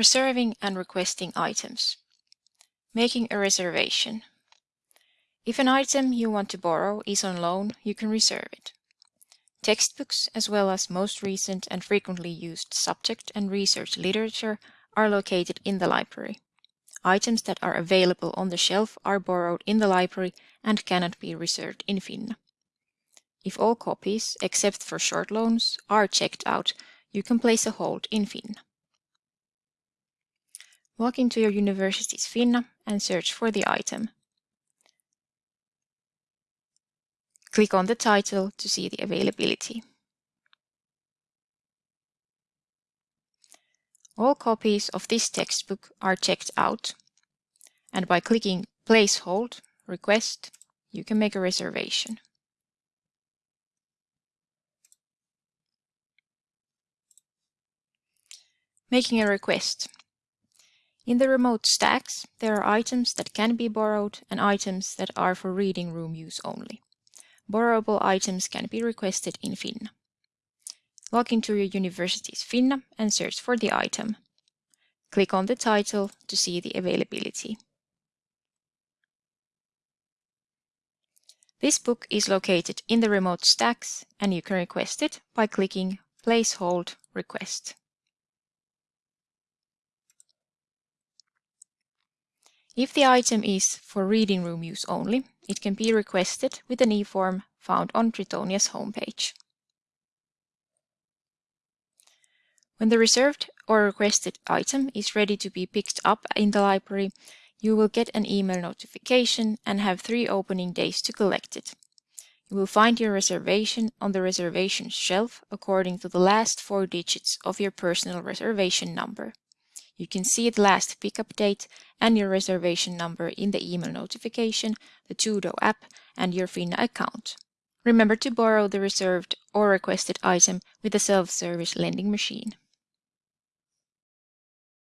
Reserving and requesting items. Making a reservation. If an item you want to borrow is on loan, you can reserve it. Textbooks, as well as most recent and frequently used subject and research literature, are located in the library. Items that are available on the shelf are borrowed in the library and cannot be reserved in Finna. If all copies, except for short loans, are checked out, you can place a hold in Finna. Log into your university's Finna and search for the item. Click on the title to see the availability. All copies of this textbook are checked out, and by clicking Place Hold Request, you can make a reservation. Making a request. In the remote stacks, there are items that can be borrowed and items that are for reading room use only. Borrowable items can be requested in Finna. Log into your university's Finna and search for the item. Click on the title to see the availability. This book is located in the remote stacks and you can request it by clicking Place Hold Request. If the item is for reading room use only, it can be requested with an e-form found on Tritonia's homepage. When the reserved or requested item is ready to be picked up in the library, you will get an email notification and have three opening days to collect it. You will find your reservation on the reservation shelf according to the last four digits of your personal reservation number. You can see the last pickup date and your reservation number in the email notification, the Tuudo app, and your Finna account. Remember to borrow the reserved or requested item with a self-service lending machine.